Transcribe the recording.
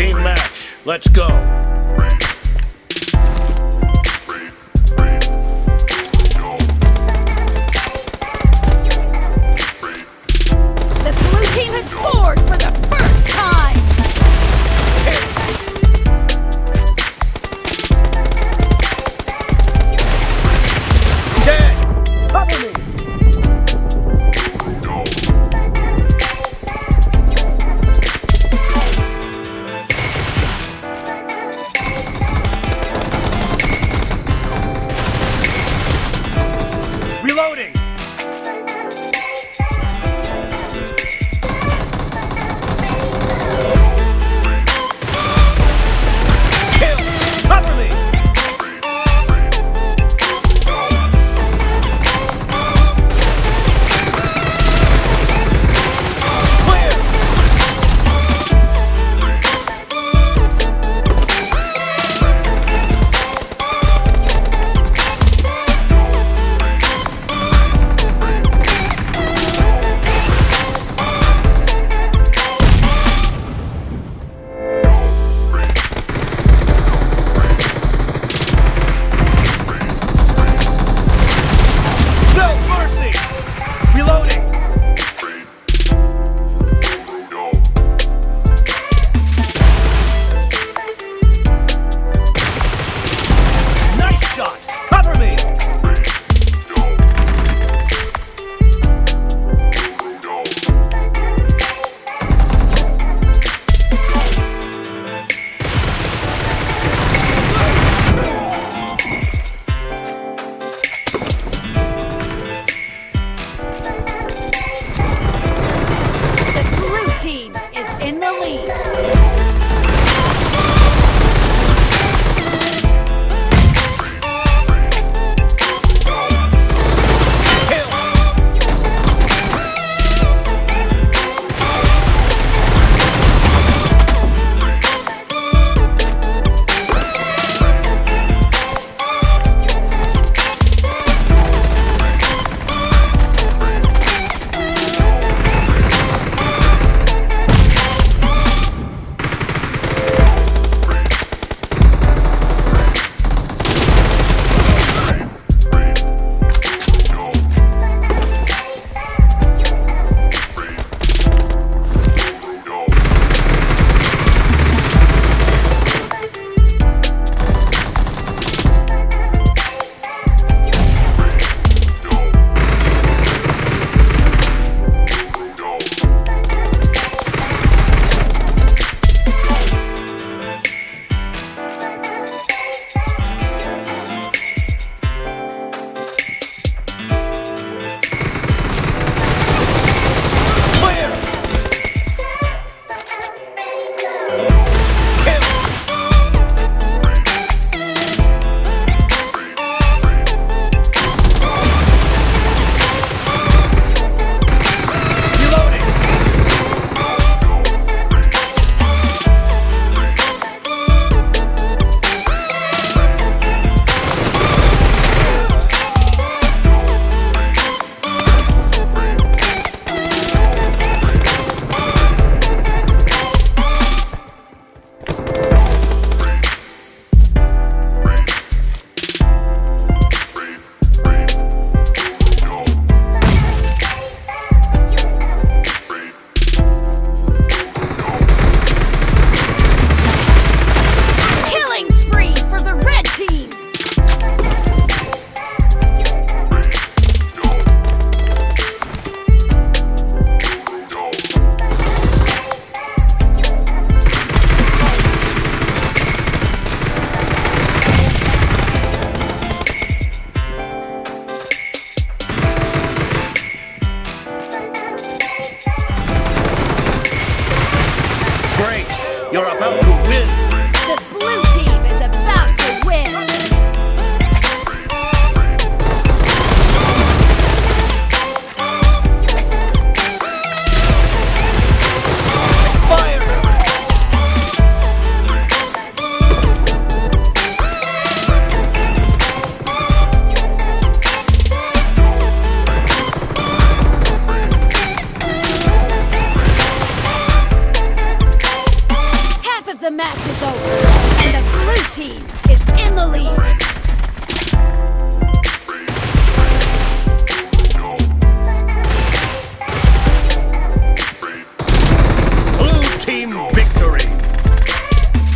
Team match. Let's go. You're about to win! Match is over, and the blue team is in the lead.